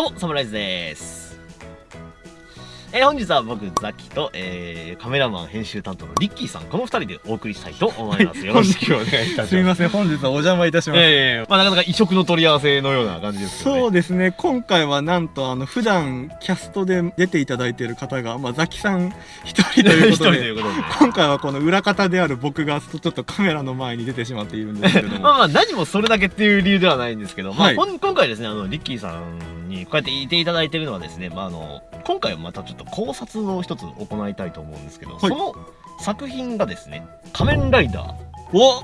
どうも、サムライズです。えー本日は僕、ザキと、えーカメラマン編集担当のリッキーさん、この二人でお送りしたいと思います。よろしくお願いいたします。すみません、本日はお邪魔いたします。ええまあなかなか異色の取り合わせのような感じですね。そうですね、今回はなんと、あの、普段キャストで出ていただいている方が、まあ、ザキさん一人という一人とことで、いうことで。今回はこの裏方である僕がちょっとカメラの前に出てしまっているんですけれども。まあまあ何もそれだけっていう理由ではないんですけど、まあはいこん今回ですね、あの、リッキーさんにこうやっていていただいてるのはですね、まああの、今回はまたちょっと考察を一つ行いたいと思うんですけど、いその作品がですね、仮面ライダーお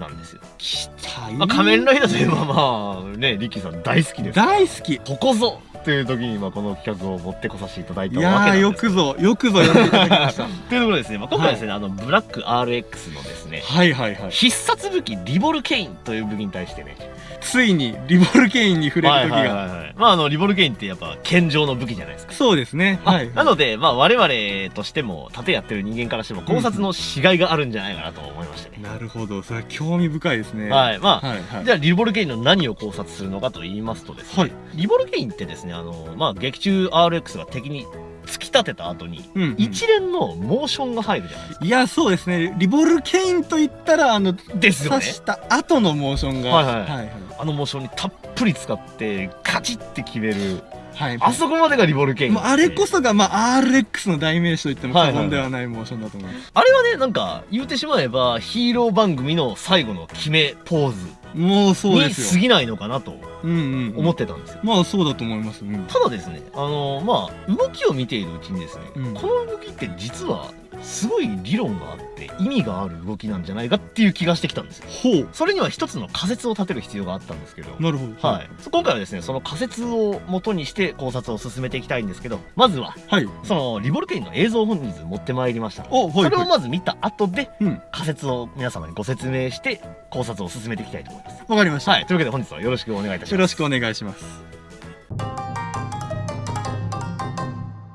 なんですよ。来たまあ、仮面ライダーといえばまあね、リッキーさん大好きです。大好きここぞという時にまあこの企画を持ってこさせていただいいたわけですよくぞ、よくぞ呼んでいただきました。というところでですね、まあ、今回はですね、あのブラック RX のですねはいはいはい。必殺武器リボルケインという武器に対してねついに、リボルケインに触れる時はいはいが。はいはいまああのリボルケインってやっぱ健常の武器じゃないですかそうですね。まあはい。なので、まあ、我々としても盾やってる人間からしても考察のしがいがあるんじゃないかなと思いましてね、なるほど、それは興味深いですね。。はいいまあ、はいはい。じゃあリボルケインの何を考察するのかと言いますとですね、はい。リボルケインってですねあの、まあ、劇中 RX が敵に突き立てた後にうん、うん。一連のモーションが入るじゃないですかいや、そうですね。リボルケインと言ったら、あの、ですよね刺した後のモーションが。はいはいはいあのモーションにたっぷり使ってカチッて決めるはい。あそこまでがリボルケインもうあれこそが、まあ、RX の代名詞と言っても過言ではないモーションだと思います。あれはねなんか言うてしまえばヒーロー番組の最後の決めポーズもうそうにですよ。過ぎないのかなとうんうん。思ってたんですよ、まあ、そうだと思います。うん。ただですねあのまあ動きを見ているうちにですね、うんこの動きって実はすごい理論があって意味がある動きなんじゃないかっていう気がしてきたんですよほう。それには一つの仮説を立てる必要があったんですけどなるほど。はい、今回はですねその仮説を元にして考察を進めていきたいんですけどまずははい。そのリボルケインの映像を本日持ってまいりましたのでお、はい。それをはいまず見た後でうん。仮説を皆様にご説明して考察を進めていきたいと思いますわかりました。はいというわけで本日はよろしくお願いいたしますよろしくお願いします。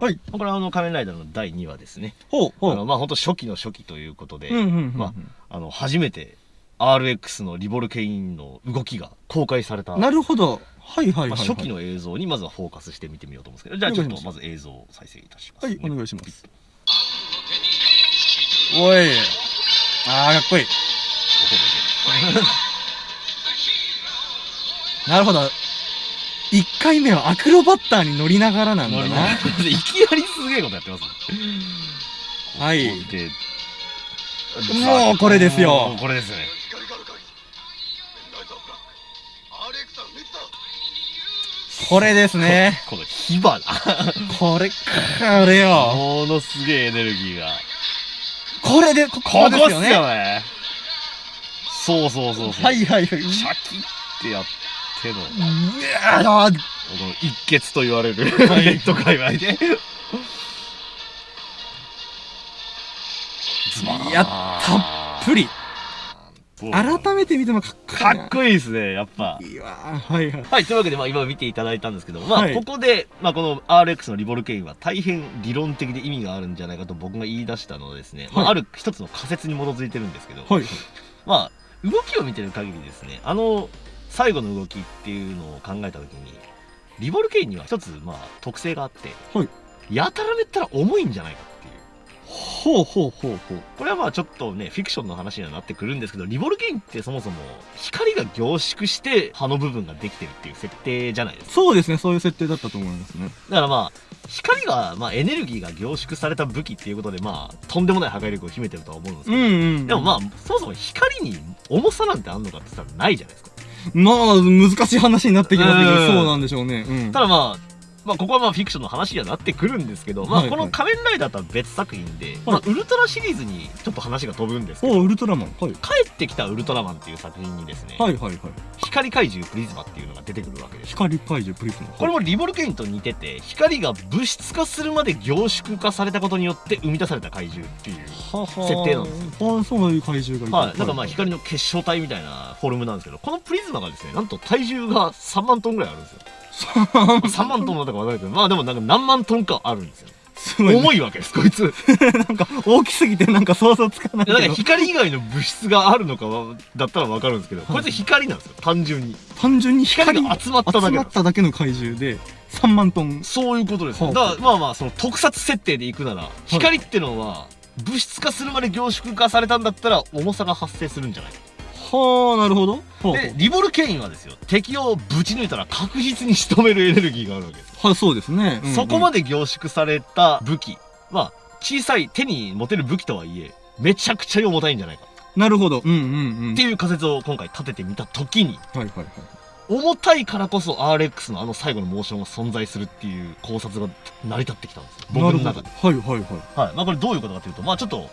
はい。これはあの仮面ライダーの第2話ですねほう、ほう。あのまあ本当初期の初期ということで、うんうんうんうん。まあの初めて RX のリボルケインの動きが公開されたなるほど。はいはいはい、はい。まあ初期の映像にまずはフォーカスして見てみようと思うんですけどじゃあちょっとまず映像を再生いたします、はい、お願いします。おい。あー、かっこいい。なるほど。一回目はアクロバッターに乗りながらなんだな。いきなりすげえことやってますねはい。でもうこれですよこれですねこれですね。この火花これ、これよ。ものすげえエネルギーがこれで、こここですよこですよね。ねそうそうそうそうはいはいはい。うシャキってやってのこわー。の一血と言われるはい。ネット界隈でいやたっぷり。改めて見てもかっこいいな。かっこいいですねやっぱ。いいわ。ーはいはい。はい、というわけで、まあ、今見ていただいたんですけど、まあ、はい。ここで、まあ、この RX のリボルケインは大変理論的で意味があるんじゃないかと僕が言い出したのはですね、まあ、はいある一つの仮説に基づいてるんですけど、はい。まあ、動きを見てる限りですね、あの、最後の動きっていうのを考えたときに、リボルケインには一つ、まあ、特性があって、はいやたらめったら重いんじゃないかっていう。ほうほうほうほう。これはまあちょっとね、フィクションの話にはなってくるんですけど、リボルケインってそもそも光が凝縮して葉の部分ができてるっていう設定じゃないですか。そうですね、そういう設定だったと思いますね。だからまあ、光が、まあエネルギーが凝縮された武器っていうことで、まあ、とんでもない破壊力を秘めてるとは思うんですけど、うんうん。でもまあ、そもそも光に重さなんてあんのかって言ったらないじゃないですか。まあ、難しい話になってきますけど、うんそうなんでしょうね。うん。ただまあ、まあ、ここはまあフィクションの話にはなってくるんですけど、まあ、はいこの仮面ライダーとは別作品で、まあ、ウルトラシリーズにちょっと話が飛ぶんですけど、おウルトラマン。はい。帰ってきたウルトラマンっていう作品にですね、はいはいはい。光怪獣プリズマっていうのが出てくるわけです。光怪獣プリズム。これもリボルケインと似てて、光が物質化するまで凝縮化されたことによって生み出された怪獣っていう。はは設定なんですよ。あそういう怪獣がいはい。なんかまあ光の結晶体みたいなフォルムなんですけど、このプリズマがですね、なんと体重が3万トンぐらいあるんですよ。3万トン。だったかわからないけど、まあでもなんか何万トンかあるんですよ。すごい、ね、重いわけですこいつ。なんか大きすぎてなんか想像つかないなんか光以外の物質があるのかはだったら分かるんですけど、こいつ光なんですよ単純に。単純に光光が集まっただけ集まっただけの怪獣で3万トン。そういうことですよ。はあだからまあまあその特撮設定でいくなら光ってのは物質化するまで凝縮化されたんだったら重さが発生するんじゃないはあなるほど。はでリボルケインはですよ敵をぶち抜いたら確実に仕留めるエネルギーがあるわけです。はいそうですね、うんうん。そこまで凝縮された武器まあ小さい手に持てる武器とはいえめちゃくちゃ重たいんじゃないか。なるほど。うんうんうん。っていう仮説を今回立ててみた時にはいはいはい。重たいからこそ RX のあの最後のモーションが存在するっていう考察が成り立ってきたんですよ。僕の中で。はいはいはい。はい。まあこれどういうことかというとまあちょっと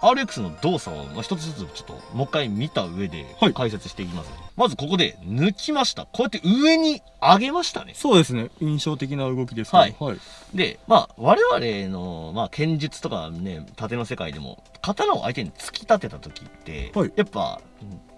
RX の動作をまあ一つずつちょっともう一回見た上ではい。解説していきます、まずここで抜きました。こうやって上に上げましたね。そうですね印象的な動きですけどはい。はい、でまあ我々の、まあ、剣術とかね盾の世界でも刀を相手に突き立てた時って、はい。やっぱ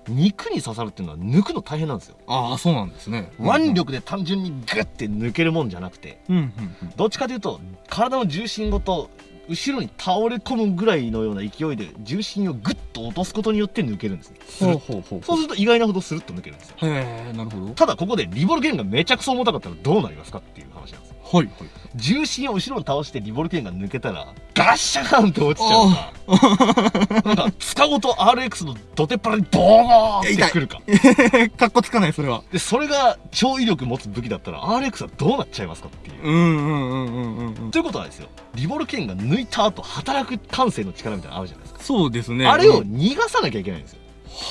肉に刺さるっていうのは抜くの大変なんですよ、ああそうなんですね。腕力で単純にグッて抜けるもんじゃなくて。うんうんうん。どっちかというと体の重心ごと後ろに倒れ込むぐらいのような勢いで重心をグッと落とすことによって抜けるんですね。ほうほうほう。そうすると意外なほどスルッと抜けるんですよ。へえなるほど。ただここでリボルケンがめちゃくそ重たかったらどうなりますかっていうはいはい。重心を後ろに倒してリボルケンが抜けたらガッシャーンって落ちちゃうか なんか塚ごと RX の土手っ腹にボーンってくるか。かっこつかないそれは。でそれが超威力持つ武器だったら RX はどうなっちゃいますかっていう。うんうんうんうんうんうんということはですよ。リボルケンが抜いた後働く感性の力みたいなのあるじゃないですか、そうですね。あれをうん逃がさなきゃいけないんですよ。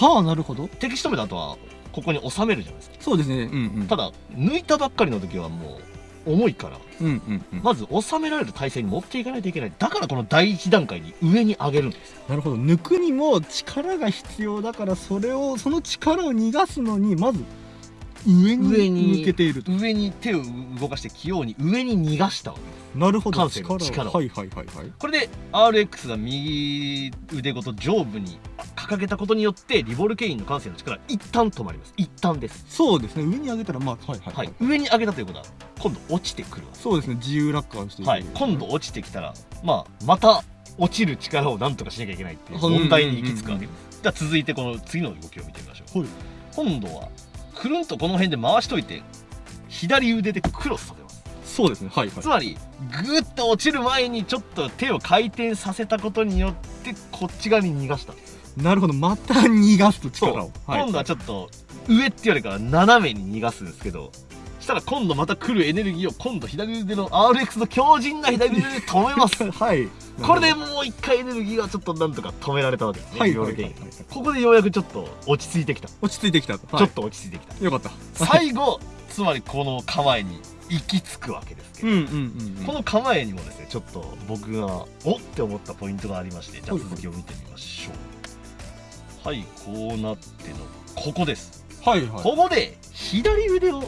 はあなるほど。敵仕留めた後はここに収めるじゃないですか。そうですね。うんうん。ただ抜いたばっかりの時はもう重いから。うんうんうん。まず収められる体勢に持っていかないといけない。だからこの第一段階に上に上げるんです。なるほど。抜くにも力が必要だからそれをその力を逃がすのにまず上に上に向けていると。上に手を動かして器用に上に逃がした。わけですなるほど。感性の力を。はいはいはいはい。これで RX が右腕ごと上部に掲げたことによってリボルケインの感性の力は一旦止まります。一旦です。そうですね。上に上げたらまあはい。はいははい。い、上に上げたということは今度落ちてくるそうですね。自由落下をしていく。はい、今度落ちてきたら、まあ、また落ちる力をなんとかしなきゃいけないっていう問題に行き着くわけです。じゃあ続いてこの次の動きを見てみましょう。はい。今度はくるんとこの辺で回しといて左腕でクロスさせます。そうですね。はいはい。つまりグーッと落ちる前にちょっと手を回転させたことによってこっち側に逃がした。んです。なるほどまた逃がすと力を。今度はちょっと上ってよりかは斜めに逃がすんですけどしたら今度また来るエネルギーを今度左腕の RX の強靭な左腕で止めます。はい。これでもう一回エネルギーがちょっとなんとか止められたわけですね。はい。ここでようやくちょっと落ち着いてきた。落ち着いてきたと、ちょっと落ち着いてきた。よかった。最後、つまりこの構えに行き着くわけですけど、うんうんうんうん。この構えにもですね、ちょっと僕がおって思ったポイントがありまして、じゃあ続きを見てみましょう。はい、こうなっての、ここです。はいはい。ここで左腕を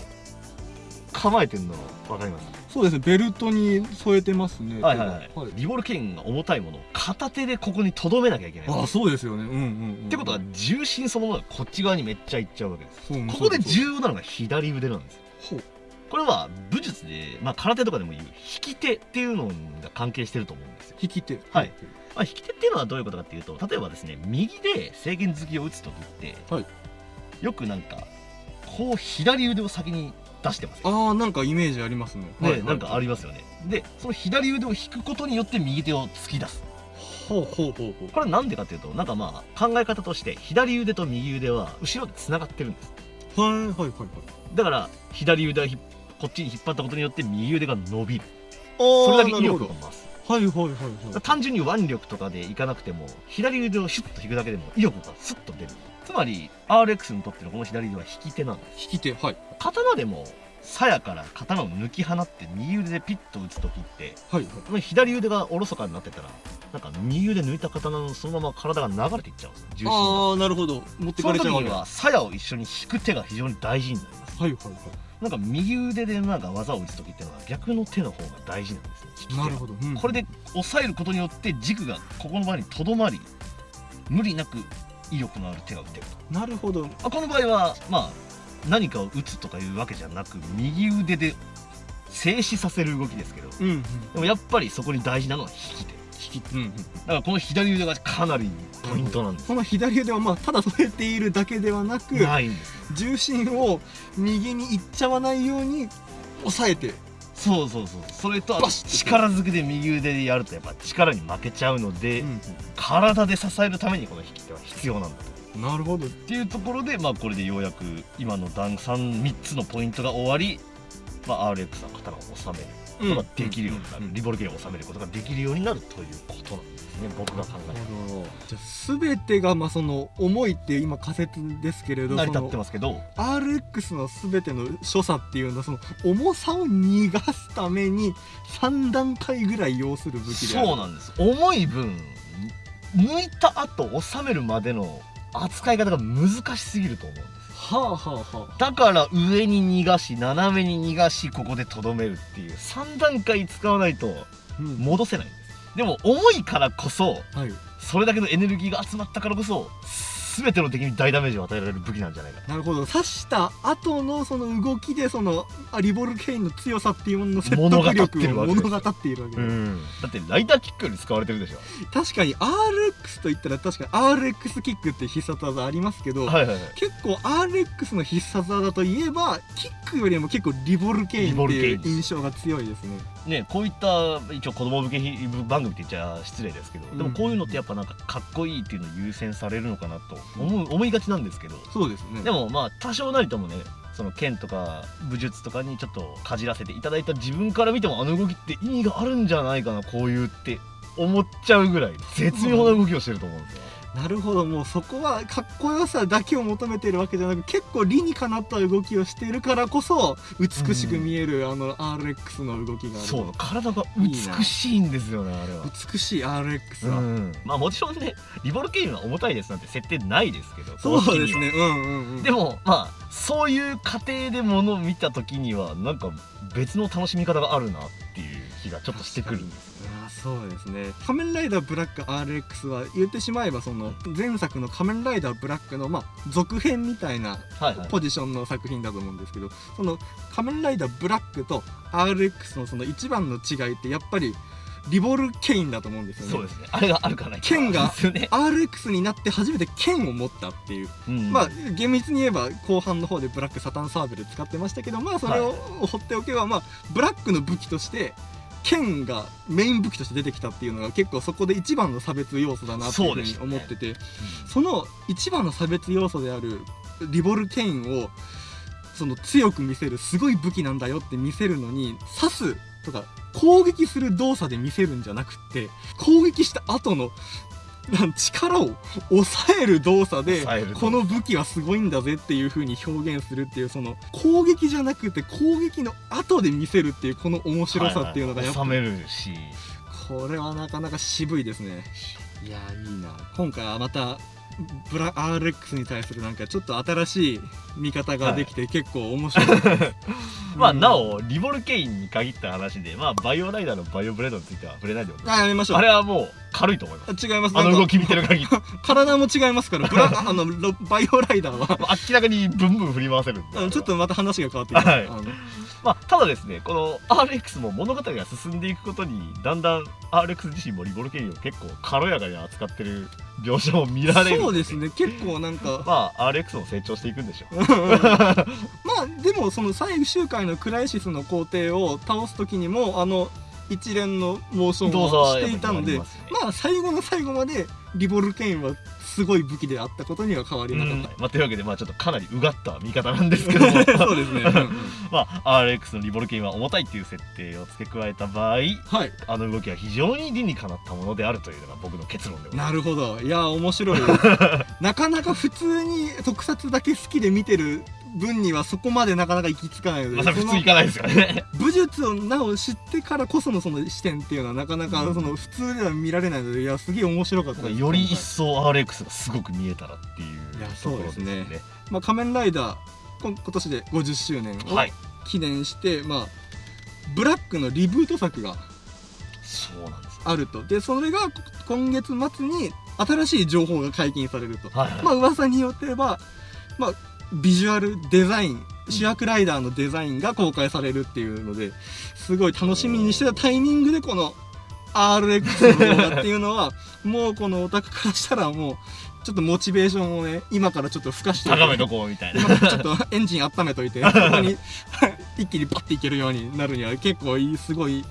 構えてるの分かります？そうですねベルトに添えてますね。はいはいはい、はい。リボルケインが重たいものを片手でここに留めなきゃいけない。ああそうですよね。うんうんうんってことは重心そのものがこっち側にめっちゃいっちゃうわけです。ここで重要なのが左腕なんです。ほう。これは武術で、まあ、空手とかでも言う引き手っていうのが関係してると思うんですよ、引き手。はいまあ、引き手っていうのはどういうことかっていうと例えばですね右で制限突きを打つ時って、はい。よくなんかこう左腕を先に出してますよ。ああなんかイメージありますね。ね、なんかありますよね。でその左腕を引くことによって右手を突き出す。ほうほうほうほう。これなんでかっていうとなんかまあ考え方として左腕と右腕は後ろでつながってるんです。はいはいはいはい。だから左腕をひっこっちに引っ張ったことによって右腕が伸びる。そそれだけ威力が増すはいはいはいはい。単純に腕力とかでいかなくても左腕をシュッと引くだけでも威力がスッと出る。つまり RX にとってのこの左腕は引き手なんです。引き手はい。刀でも鞘から刀を抜き放って右腕でピッと打つ時ってはいはい。左腕がおろそかになってたらなんか右腕抜いた刀のそのまま体が流れていっちゃうんですよ。重心が。ああなるほど。持ってかれちゃうわけ。は鞘を一緒に引く手が非常に大事になります。はいはいはなんか右腕でなんか技を打つ時っていうのは逆の手の方が大事なんですねなるほど、うん。これで押さえることによって軸がここの場にとどまり無理なく威力のある手が打てると。なるほど。あこの場合はまあ何かを打つとかいうわけじゃなく右腕で静止させる動きですけどうんうん。でもやっぱりそこに大事なのは引き手引き手うんうんだからこの左腕がかなりポイントなんです。この左腕はまあただ添えているだけではなく重心を右に行っちゃわないように抑えて。そうそうそう。それと力ずくで右腕でやるとやっぱ力に負けちゃうので、体で支えるためにこの引き手は必要なんだと。なるほど。っていうところでまあこれでようやく今の段3 3つのポイントが終わり、まあ、RX は刀を収めることができるようになる、リボルケを収めることができるようになるということなんですね。僕が考えた。じゃあ全てがまあその重いっていう今仮説ですけれど成り立ってますけど。RX の全ての所作っていうのはその重さを逃がすために3段階ぐらい要する武器でそうなんです。重い分抜いた後収めるまでの扱い方が難しすぎると思う。んですはあはあはあ。だから上に逃がし斜めに逃がしここでとどめるっていう。3段階使わないとうん。戻せない。んですでも重いからこそはい。それだけのエネルギーが集まったからこそ全ての敵に大ダメージを与えられる武器なんじゃないかなるほど。刺した後のその動きでそのあリボルケインの強さっていうものの説得力を物語っているわけです、ん。だってライターキックより使われてるでしょ。確かに RX といったら確かに RX キックって必殺技ありますけど、はいはいはい。結構 RX の必殺技といえばキックよりも結構リボルケインっていう印象が強いですねねこういった一応子供向け番組って言っちゃ失礼ですけど、でもこういうのってやっぱなんかかっこいいっていうのを優先されるのかなと思う思いがちなんですけど。そうですね。でもまあ多少なりともねその剣とか武術とかにちょっとかじらせていただいた自分から見てもあの動きって意味があるんじゃないかなこういうって思っちゃうぐらい絶妙な動きをしてると思うんですよ。なるほどもうそこはかっこよさだけを求めてるわけじゃなく結構理にかなった動きをしているからこそ美しく見える、あの RX の動きがあるそう体が美しいんですよねあれは。美しい RX は、うん、まあもちろんねリボルケインは重たいですなんて設定ないですけどそうですね。うんうんうん。でもまあそういう過程でものを見た時にはなんか別の楽しみ方があるなっていう気がちょっとしてくるんですそうですね。仮面ライダーブラック RX は言ってしまえばその前作の仮面ライダーブラックのまあ続編みたいなはいはい。ポジションの作品だと思うんですけどその仮面ライダーブラックと RX のその一番の違いってやっぱりリボルケインだと思うんですよね。そうですね。あれがあるかない。か剣が RX になって初めて剣を持ったっていう、うんまあ厳密に言えば後半の方でブラックサタンサーベル使ってましたけどまあそれを放っておけばまあブラックの武器として剣がメイン武器として出てきたっていうのが結構そこで一番の差別要素だなっていうふうに思っててそ,、の一番の差別要素であるリボルケインをその強く見せるすごい武器なんだよって見せるのに刺すとか攻撃する動作で見せるんじゃなくって攻撃した後の 力を抑える動作でこの武器はすごいんだぜっていう風に表現するっていうその攻撃じゃなくて攻撃の後で見せるっていうこの面白さっていうのがやっぱ収めるし。これはなかなか渋いですね。いやーいいな。今回はまたブラ RX に対するなんかちょっと新しい見方ができて結構面白い。です、まあうん。なおリボルケインに限った話でまあバイオライダーのバイオブレードについては触れないでおきますあやめましょう。あれはもう軽いと思います。あ違います。あの動き見てる限り。体も違いますからブラ あのロバイオライダーは。明らかにブンブン振り回せるちょっとまた話が変わってきます、はいまあ、ただですねこの RX も物語が進んでいくことにだんだん RX 自身もリボルケインを結構軽やかに扱ってる描写も見られるそうですね結構なんか。まあ RX も成長していくんでしょう。まあでもその最終回のクライシスの皇帝を倒す時にもあの一連のモーション動作をしていたのでますね。まあ最後の最後までリボルケインはすごい武器であったことには変わりなかっまあ、というわけで、まあ、ちょっとかなりうがった見方なんですけども。た、そうですね、うんうん。まあ、RX のリボルケインは重たいっていう設定を付け加えた場合はい。あの動きは非常に理にかなったものであるというのが僕の結論でございますなるほど。いや面白い。なかなか普通に特撮だけ好きで見てる分にはそこまでなかなか行き着かないのでまあ、普通いかないですからね。武術をなお知ってからこそのその視点っていうのはなかなかうん。その普通では見られないのでいやすげえ面白かった。より一層 RX がすごく見えたらっていういやところですそうねですまあ、仮面ライダー今年で50周年をはい。記念して、まあブラックのリブート作がそうなんですよ。あると。でそれがこ今月末に新しい情報が解禁されると、はいはい、まあ噂によっては、まあ、ビジュアルデザイン主役ライダーのデザインが公開されるっていうのですごい楽しみにしてたタイミングでこの RX の動画っていうのはもうこのオタクからしたらもうちょっとモチベーションをね今からちょっとふかして高めとこうみたいな。ちょっとエンジン温めといて ここに 一気にバッていけるようになるには結構いいすごい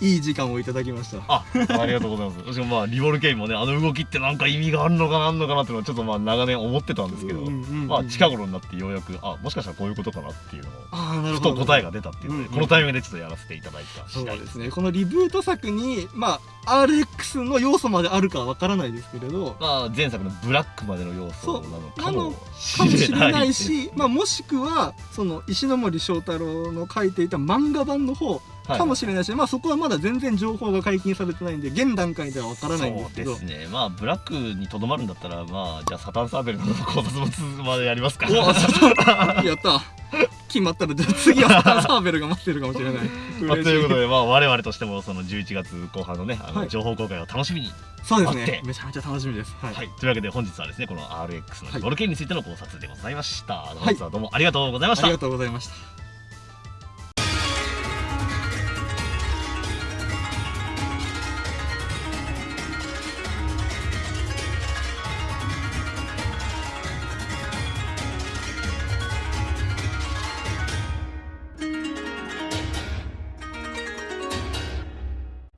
いい時間をいただきました。あありがとうございます。私もまあリボルケインもねあの動きってなんか意味があるのかなあんのかなっていうのはちょっとまあ長年思ってたんですけど、うんうんうんまあ近頃になってようやくあもしかしたらこういうことかなっていうのをふと答えが出たっていうので、うんうんこのタイミングでちょっとやらせていただいたそう次第ですね。このリブート作にまあ RX の要素まであるかはわからないですけれど。まあ前作のブラックまでの要素なのかもしれない。でし、すまあ、もしくはその石ノ森章太郎の書いていた漫画版の方はいかもしれないし、まあ、そこはまだ全然情報が解禁されてないんで現段階ではわからないんですけど。そうですね。まあブラックにとどまるんだったらまあじゃあサタンサーベルの考察もつまでやりますか。おおやった。決まったらじゃあ次はサタンサーベルが待ってるかもしれない。まあ、ということで、まあ、我々としてもその11月後半のねあのはい。情報公開を楽しみに、そうです待って。ねめちゃめちゃ楽しみです。はい、はい、というわけで本日はですねこの RX のボルケンについての考察でございました、本日はどうもありがとうございました、ありがとうございました